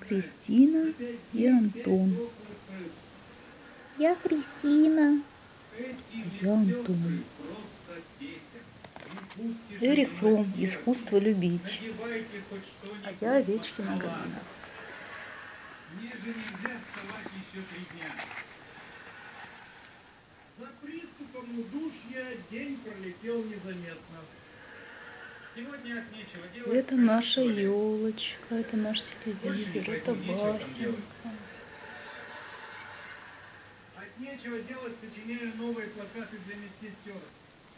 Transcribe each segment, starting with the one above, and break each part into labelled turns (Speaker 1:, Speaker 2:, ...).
Speaker 1: кристина и антон я кристина я антон эрик фром искусство любить а я овечкина галина
Speaker 2: Мне же нельзя вставать еще три дня. За приступом удушья день пролетел незаметно. Сегодня от нечего делать.
Speaker 1: Это наша елочка это наш телевизор это басенька
Speaker 2: От нечего делать сочиняю новые плакаты для медсестер.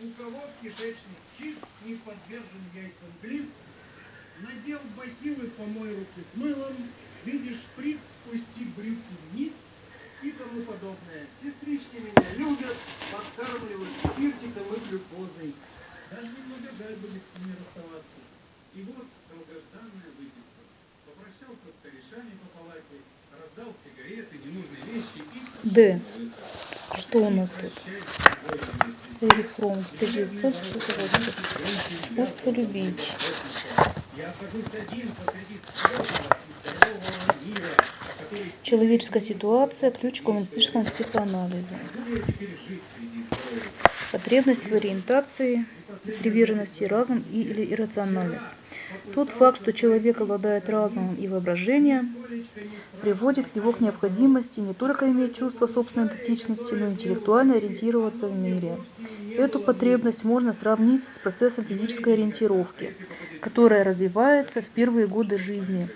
Speaker 2: У кого кишечник чист, не подвержен яйцам глист, надел бахилы, помой руки с мылом, видишь шприц, спусти брюки вниз и тому подобное. Сестрички меня любят, подкармливают спиртиком и глюкозой. Даже немного жаль будет с ними расставаться. И вот долгожданная выписка. Попрощался с корешами по палате, раздал сигареты, ненужные вещи и...
Speaker 1: Д. Что у нас тут? Эрик Фром, 1968. Искусство любить.
Speaker 2: Я окажусь один посреди сложного и здорового мира, который
Speaker 1: Человеческая ситуация, ключ к гуманистическому психоанализу. Потребность в ориентации, приверженности, разум или иррациональность. Тот факт, что человек обладает разумом и воображением, приводит его к необходимости не только иметь чувство собственной идентичности, но и интеллектуально ориентироваться в мире. Эту потребность можно сравнить с процессом физической ориентировки, которая развивается в первые годы жизни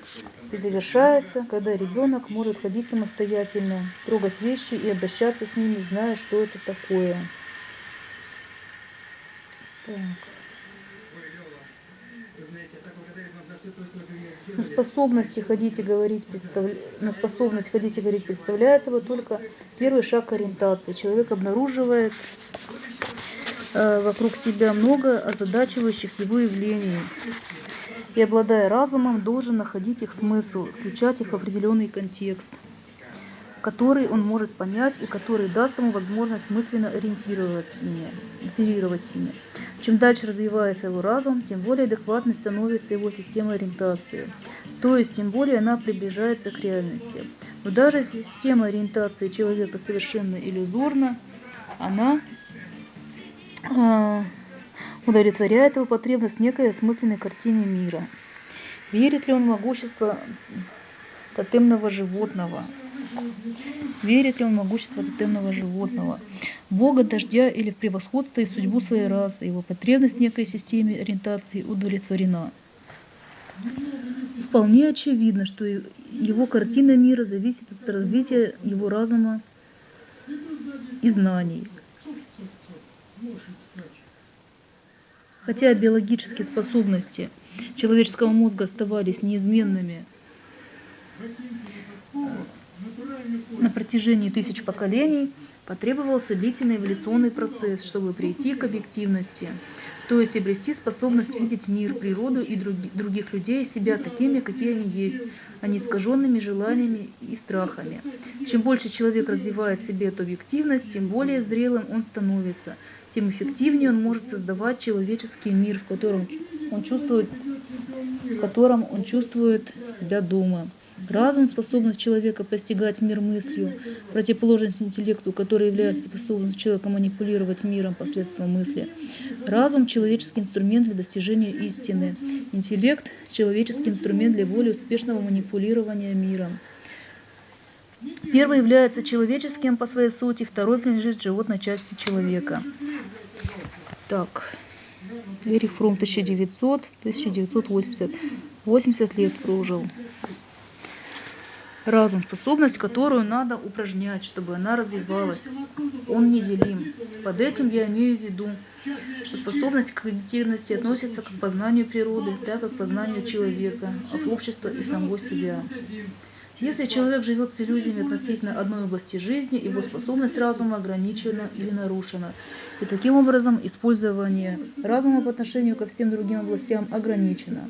Speaker 1: и завершается, когда ребенок может ходить самостоятельно, трогать вещи и обращаться с ними, зная, что это такое. Так.
Speaker 2: Ой, Лёва, вы знаете, я так благодарен вам за все то, что вы
Speaker 1: На способности ходить и говорить, представля... на способность ходить и говорить представляется вот только первый шаг ориентации. Человек обнаруживает э, вокруг себя много озадачивающих его явлений. И обладая разумом, должен находить их смысл, включать их в определенный контекст, который он может понять и который даст ему возможность мысленно ориентировать ими, оперировать ими. Чем дальше развивается его разум, тем более адекватной становится его система ориентации. То есть, тем более она приближается к реальности. Но даже система ориентации человека совершенно иллюзорна, она а, удовлетворяет его потребность некой осмысленной картине мира. Верит ли он в могущество тотемного животного? Верит ли он в могущество тотемного животного? Бога дождя или в превосходство и судьбу своей расы, его потребность в некой системе ориентации удовлетворена. Вполне очевидно, что его картина мира зависит от развития его разума и знаний. Хотя биологические способности человеческого мозга оставались неизменными на протяжении тысяч поколений, потребовался длительный эволюционный процесс, чтобы прийти к объективности, то есть обрести способность видеть мир, природу и други- других людей себя такими, какие они есть, а не искаженными желаниями и страхами. Чем больше человек развивает в себе эту объективность, тем более зрелым он становится, тем эффективнее он может создавать человеческий мир, в котором он чувствует, в котором он чувствует себя дома. Разум – способность человека постигать мир мыслью, противоположность интеллекту, который является способностью человека манипулировать миром посредством мысли. Разум – человеческий инструмент для достижения истины. Интеллект – человеческий инструмент для более успешного манипулирования миром. Первый является человеческим по своей сути, второй принадлежит животной части человека. Так, Эрих Фром 1900, 1980, 80 лет прожил. Разум, способность, которую надо упражнять, чтобы она развивалась. Он неделим. Под этим я имею в виду, что способность к когнитивности относится к познанию природы, так как к познанию человека, от общества и самого себя. Если человек живет с иллюзиями относительно одной области жизни, его способность разума ограничена или нарушена. И таким образом использование разума по отношению ко всем другим областям ограничено.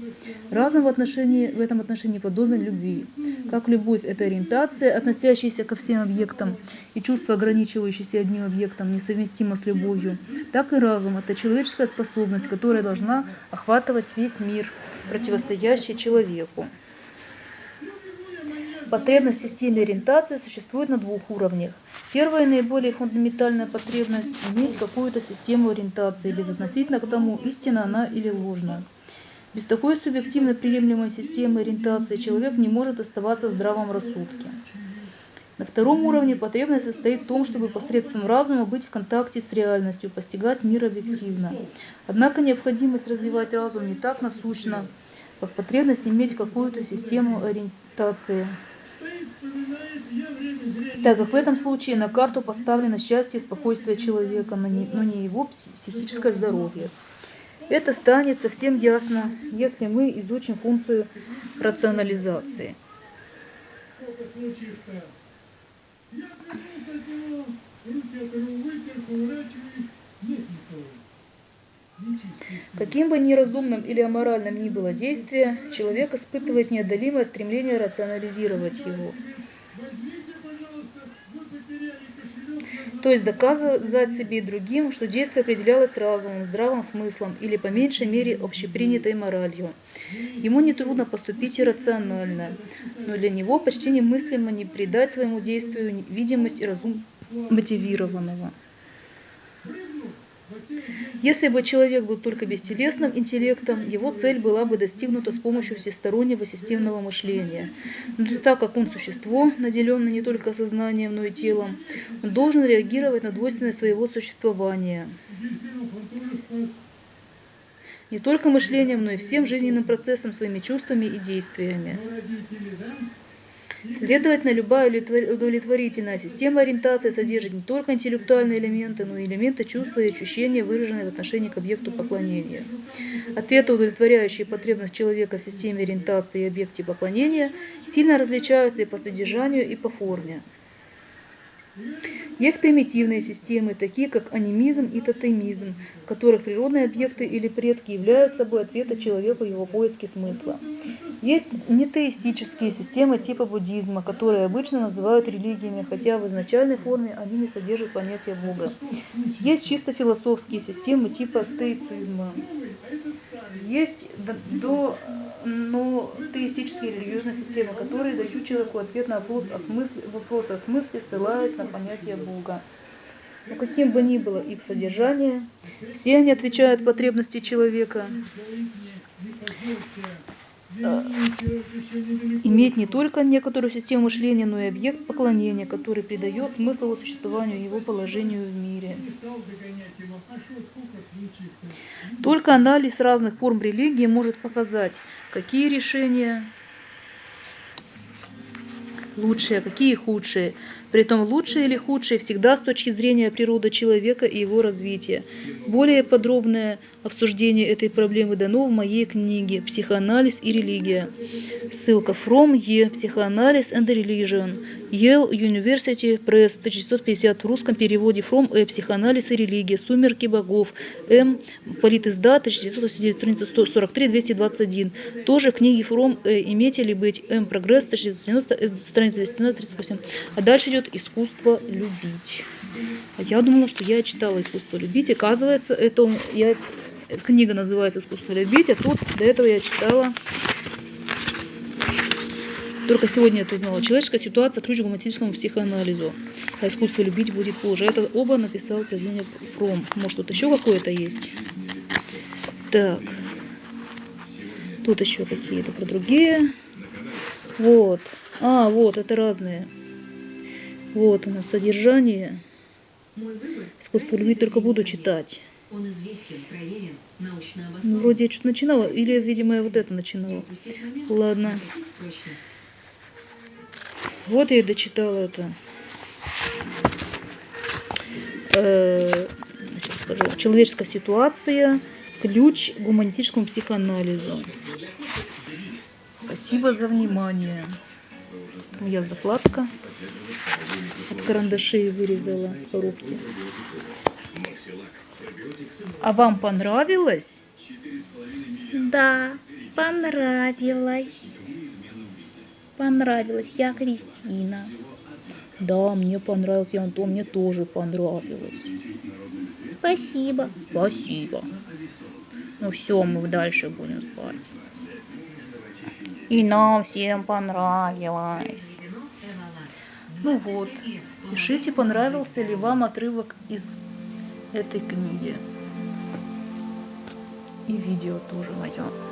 Speaker 1: Разум в, отношении, в этом отношении подобен любви. Как любовь – это ориентация, относящаяся ко всем объектам, и чувство, ограничивающееся одним объектом, несовместимо с любовью, так и разум – это человеческая способность, которая должна охватывать весь мир противостоящие человеку. Потребность в системе ориентации существует на двух уровнях. Первая наиболее фундаментальная потребность – иметь какую-то систему ориентации, безотносительно к тому, истинна она или ложна. Без такой субъективно приемлемой системы ориентации человек не может оставаться в здравом рассудке. На втором уровне потребность состоит в том, чтобы посредством разума быть в контакте с реальностью, постигать мир объективно. Однако необходимость развивать разум не так насущна, как потребность иметь какую-то систему ориентации. Так как в этом случае на карту поставлено счастье и спокойствие человека, но не, но не его психическое здоровье. Это станет совсем ясно, если мы изучим функцию рационализации. Я от него, руки от него вытер, поворачиваясь, нет никого. Каким бы неразумным или аморальным ни было действие, человек испытывает неодолимое стремление рационализировать его. То есть доказывать себе и другим, что действие определялось разумом, здравым смыслом или по меньшей мере общепринятой моралью. Ему нетрудно поступить иррационально, но для него почти немыслимо не придать своему действию видимость и разум мотивированного. Если бы человек был только бестелесным интеллектом, его цель была бы достигнута с помощью всестороннего системного мышления. Но так как он существо, наделенное не только сознанием, но и телом, он должен реагировать на двойственность своего существования не только мышлением, но и всем жизненным процессом, своими чувствами и действиями. Следовательно, любая удовлетворительная система ориентации содержит не только интеллектуальные элементы, но и элементы чувства и ощущения, выраженные в отношении к объекту поклонения. Ответы, удовлетворяющие потребность человека в системе ориентации и объекте поклонения, сильно различаются и по содержанию, и по форме. Есть примитивные системы, такие как анимизм и тотемизм, в которых природные объекты или предки являются собой ответы человека в его поиске смысла. Есть нетеистические системы типа буддизма, которые обычно называют религиями, хотя в изначальной форме они не содержат понятия Бога. Есть чисто философские системы типа стоицизма. Есть до но теистические религиозные системы, которые дают человеку ответ на вопрос о смысле, вопрос о смысле ссылаясь на понятие Бога. Но каким бы ни было их содержание, все они отвечают потребности человека э, иметь не только некоторую систему мышления, но и объект поклонения, который придает смысл существованию его положению в мире. Только анализ разных форм религии может показать, какие решения лучшие, а какие худшие. Притом лучшие или худшие всегда с точки зрения природы человека и его развития. Более подробное обсуждение этой проблемы дано в моей книге «Психоанализ и религия». Ссылка from E. Psychoanalysis and Religion. Yale University Press, 1950 в русском переводе from E. Психоанализ и религия. Сумерки богов. М. Политиздат, 1989, страница 143-221. Тоже книги from E. Имейте ли быть. М. Прогресс, 1990, страница 238. А дальше идет искусство любить. А я думала, что я читала искусство любить. Оказывается, это я книга называется «Искусство любить», а тут до этого я читала только сегодня я узнала. Человеческая ситуация – ключ к гуманистическому психоанализу. А искусство любить будет позже. Это оба написал произведение Фром. Может, тут еще какое-то есть? Так. Тут еще какие-то про другие. Вот. А, вот, это разные. Вот оно, содержание. Искусство любить только буду читать. Ну, вроде я что-то начинала, или, видимо, я вот это начинала. Ладно. Вот я и дочитала это. Э, скажу, человеческая ситуация, ключ к гуманистическому психоанализу. Спасибо за внимание. Моя закладка карандашей вырезала с коробки. А вам понравилось?
Speaker 3: Да, понравилось. Понравилось. Я Кристина.
Speaker 1: Да, мне понравилось, и Антон, мне тоже понравилось.
Speaker 3: Спасибо.
Speaker 1: Спасибо. Ну все, мы дальше будем спать.
Speaker 3: И нам всем понравилось.
Speaker 1: Ну вот, пишите, понравился ли вам отрывок из этой книги. И видео тоже мое.